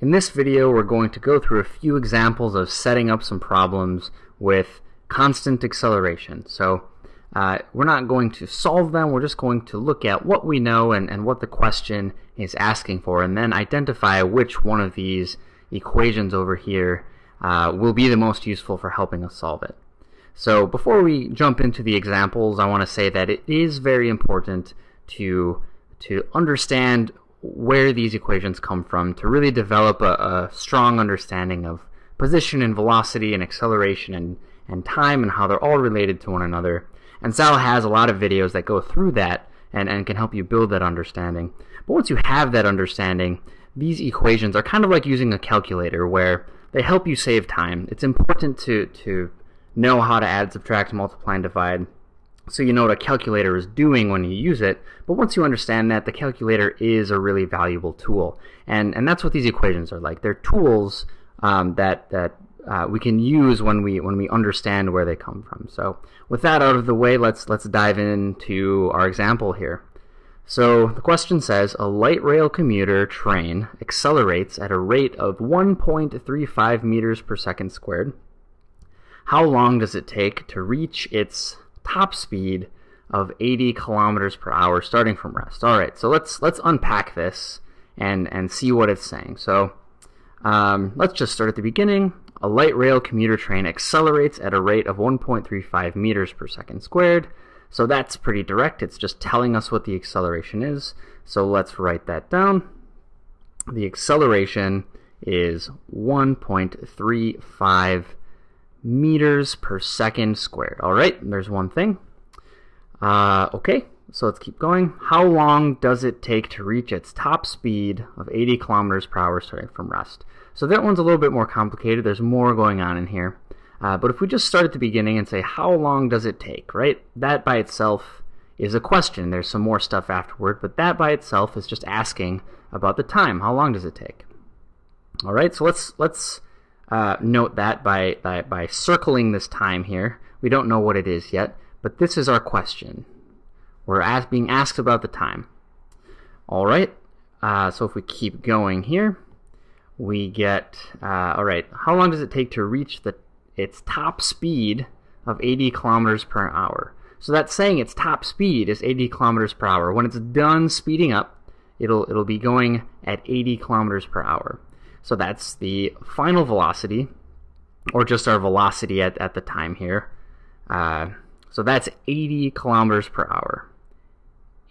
in this video we're going to go through a few examples of setting up some problems with constant acceleration. So uh, we're not going to solve them, we're just going to look at what we know and, and what the question is asking for and then identify which one of these equations over here uh, will be the most useful for helping us solve it. So before we jump into the examples, I want to say that it is very important to to understand where these equations come from to really develop a, a strong understanding of position and velocity and acceleration and, and time and how they're all related to one another. And Sal has a lot of videos that go through that and, and can help you build that understanding. But once you have that understanding, these equations are kind of like using a calculator where they help you save time. It's important to, to know how to add, subtract, multiply, and divide so you know what a calculator is doing when you use it. But once you understand that, the calculator is a really valuable tool. And, and that's what these equations are like. They're tools um, that, that uh, we can use when we, when we understand where they come from. So with that out of the way, let's, let's dive into our example here. So the question says, a light rail commuter train accelerates at a rate of 1.35 meters per second squared. How long does it take to reach its top speed of 80 kilometers per hour starting from rest. All right, so let's let's unpack this and and see what it's saying. So um, let's just start at the beginning. A light rail commuter train accelerates at a rate of 1.35 meters per second squared. So that's pretty direct. It's just telling us what the acceleration is. So let's write that down. The acceleration is 1.35 meters per second squared. All right, there's one thing. Uh, okay, so let's keep going. How long does it take to reach its top speed of 80 kilometers per hour starting from rest? So that one's a little bit more complicated. There's more going on in here. Uh, but if we just start at the beginning and say, how long does it take, right? That by itself is a question. There's some more stuff afterward, but that by itself is just asking about the time. How long does it take? All right, so let's let's uh, note that by, by, by circling this time here. We don't know what it is yet, but this is our question. We're as, being asked about the time. All right, uh, so if we keep going here, we get, uh, all right, how long does it take to reach the its top speed of 80 kilometers per hour? So that's saying its top speed is 80 kilometers per hour. When it's done speeding up, it'll, it'll be going at 80 kilometers per hour. So that's the final velocity, or just our velocity at, at the time here. Uh, so that's 80 kilometers per hour.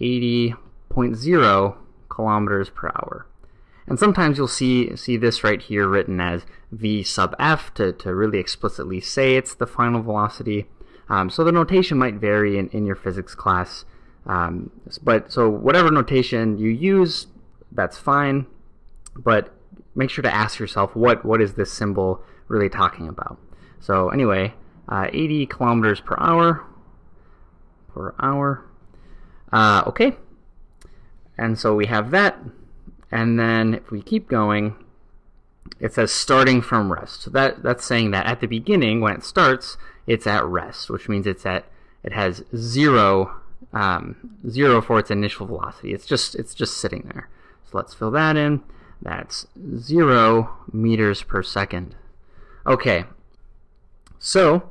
80.0 kilometers per hour. And sometimes you'll see see this right here written as v sub f to, to really explicitly say it's the final velocity. Um, so the notation might vary in, in your physics class. Um, but so whatever notation you use, that's fine. But make sure to ask yourself what what is this symbol really talking about. So anyway, uh, 80 kilometers per hour per hour. Uh, okay, and so we have that, and then if we keep going, it says starting from rest. So that that's saying that at the beginning when it starts, it's at rest, which means it's at it has zero um, zero for its initial velocity. It's just it's just sitting there. So let's fill that in. That's 0 meters per second. Okay, so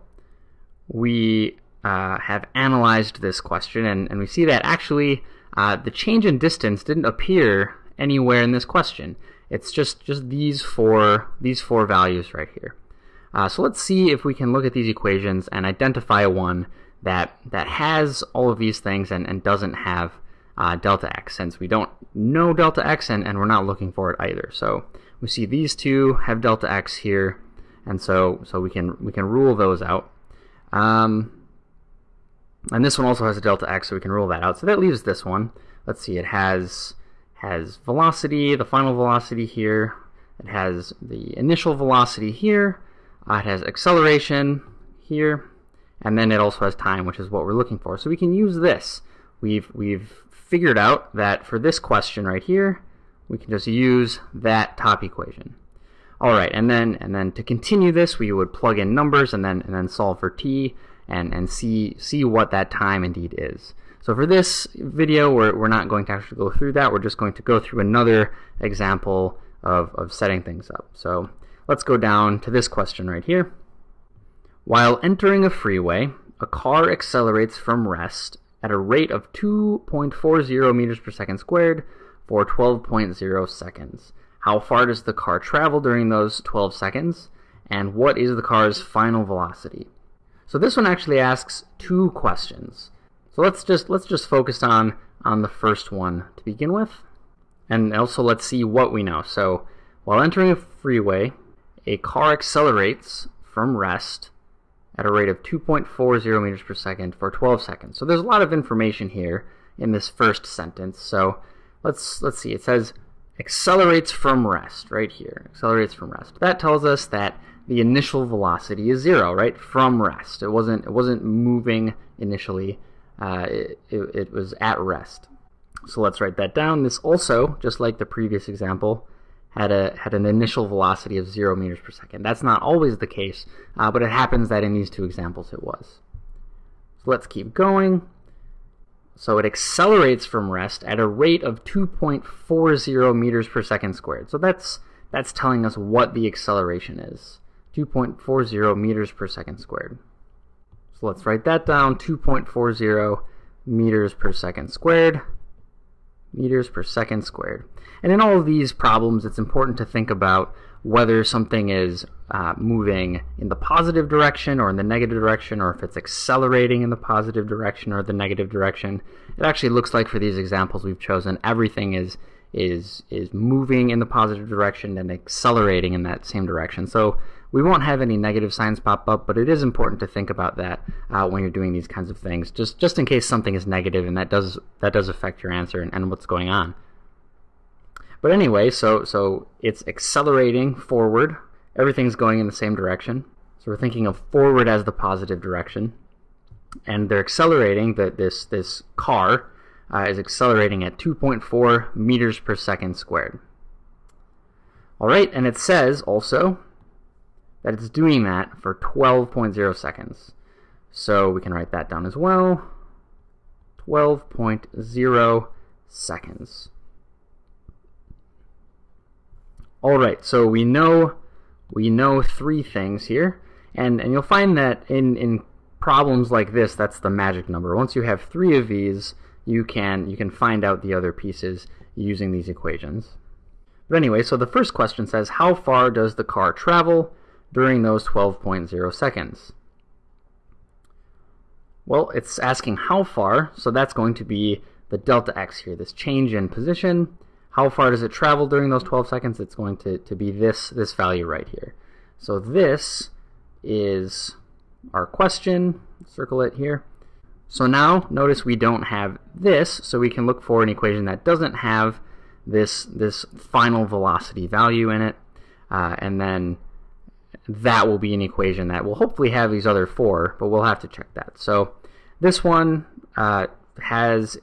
we uh, have analyzed this question, and, and we see that actually uh, the change in distance didn't appear anywhere in this question. It's just, just these four these four values right here. Uh, so let's see if we can look at these equations and identify one that that has all of these things and, and doesn't have uh, delta x since we don't know delta x and, and we're not looking for it either. So we see these two have delta x here and so so we can we can rule those out. Um, and this one also has a delta x so we can rule that out. So that leaves this one. Let's see, it has has velocity, the final velocity here. It has the initial velocity here. Uh, it has acceleration here. And then it also has time, which is what we're looking for. So we can use this. We've, we've figured out that for this question right here, we can just use that top equation. All right, and then and then to continue this, we would plug in numbers and then and then solve for t and and see see what that time indeed is. So for this video, we're we're not going to actually go through that. We're just going to go through another example of, of setting things up. So let's go down to this question right here. While entering a freeway, a car accelerates from rest at a rate of 2.40 meters per second squared for 12.0 seconds. How far does the car travel during those 12 seconds? And what is the car's final velocity? So this one actually asks two questions. So let's just let's just focus on on the first one to begin with. And also let's see what we know. So while entering a freeway, a car accelerates from rest at a rate of 2.40 meters per second for 12 seconds. So there's a lot of information here in this first sentence. So let's let's see. It says accelerates from rest right here. Accelerates from rest. That tells us that the initial velocity is zero, right? From rest. It wasn't it wasn't moving initially. Uh, it, it, it was at rest. So let's write that down. This also, just like the previous example, had a had an initial velocity of zero meters per second. That's not always the case, uh, but it happens that in these two examples it was. So let's keep going. So it accelerates from rest at a rate of 2.40 meters per second squared. So that's that's telling us what the acceleration is. 2.40 meters per second squared. So let's write that down, 2.40 meters per second squared meters per second squared. And in all of these problems, it's important to think about whether something is uh, moving in the positive direction or in the negative direction, or if it's accelerating in the positive direction or the negative direction. It actually looks like for these examples we've chosen, everything is is is moving in the positive direction and accelerating in that same direction. So we won't have any negative signs pop up, but it is important to think about that uh, when you're doing these kinds of things, just just in case something is negative and that does that does affect your answer and, and what's going on. But anyway, so so it's accelerating forward. Everything's going in the same direction. So we're thinking of forward as the positive direction, and they're accelerating. That this this car uh, is accelerating at 2.4 meters per second squared. All right, and it says also that it's doing that for 12.0 seconds. So we can write that down as well. 12.0 seconds. All right, so we know we know three things here, and and you'll find that in in problems like this, that's the magic number. Once you have three of these, you can you can find out the other pieces using these equations. But anyway, so the first question says, how far does the car travel during those 12.0 seconds? Well, it's asking how far, so that's going to be the delta x here, this change in position. How far does it travel during those 12 seconds? It's going to, to be this, this value right here. So this is our question. Circle it here. So now, notice we don't have this, so we can look for an equation that doesn't have this, this final velocity value in it, uh, and then that will be an equation that will hopefully have these other four, but we'll have to check that. So this one uh, has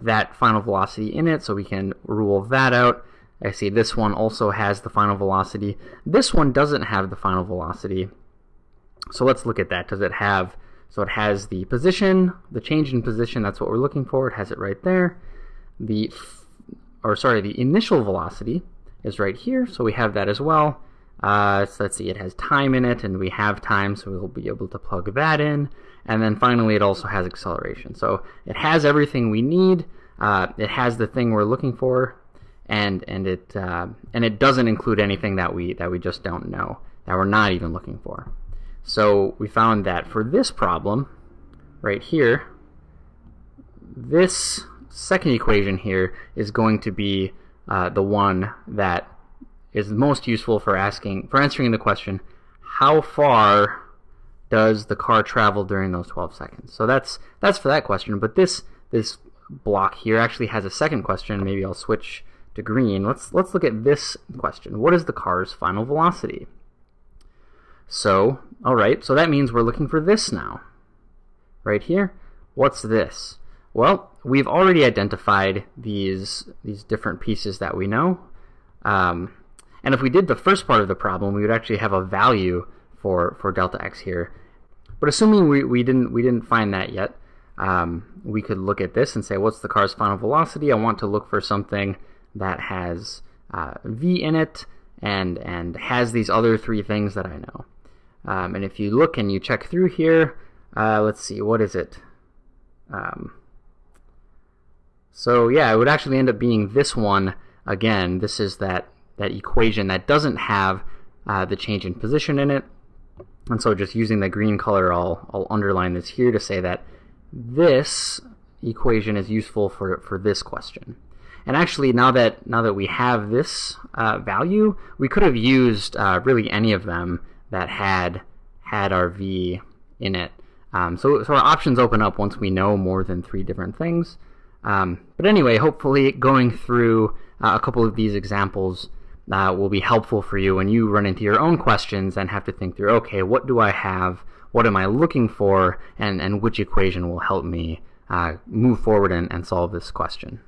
that final velocity in it, so we can rule that out. I see this one also has the final velocity. This one doesn't have the final velocity. So let's look at that. Does it have, so it has the position, the change in position, that's what we're looking for. It has it right there. The, or sorry, the initial velocity is right here, so we have that as well. Uh, so let's see, it has time in it, and we have time, so we'll be able to plug that in. And then finally, it also has acceleration. So it has everything we need. Uh, it has the thing we're looking for, and and it uh, and it doesn't include anything that we that we just don't know that we're not even looking for. So we found that for this problem, right here, this second equation here is going to be uh, the one that is most useful for asking for answering the question how far does the car travel during those 12 seconds? So that's that's for that question but this this block here actually has a second question. Maybe I'll switch to green. Let's let's look at this question. What is the car's final velocity? So alright so that means we're looking for this now right here. What's this? Well we've already identified these these different pieces that we know. Um, and if we did the first part of the problem, we would actually have a value for, for delta x here. But assuming we, we didn't we didn't find that yet, um, we could look at this and say, what's the car's final velocity? I want to look for something that has uh, v in it and and has these other three things that I know. Um, and if you look and you check through here, uh, let's see, what is it? Um, so yeah, it would actually end up being this one again. This is that that equation that doesn't have uh, the change in position in it. And so just using the green color, I'll, I'll underline this here to say that this equation is useful for, for this question. And actually, now that now that we have this uh, value, we could have used uh, really any of them that had had our v in it. Um, so, so our options open up once we know more than three different things. Um, but anyway, hopefully going through uh, a couple of these examples uh, will be helpful for you when you run into your own questions and have to think through, okay, what do I have? What am I looking for? And, and which equation will help me uh, move forward and, and solve this question?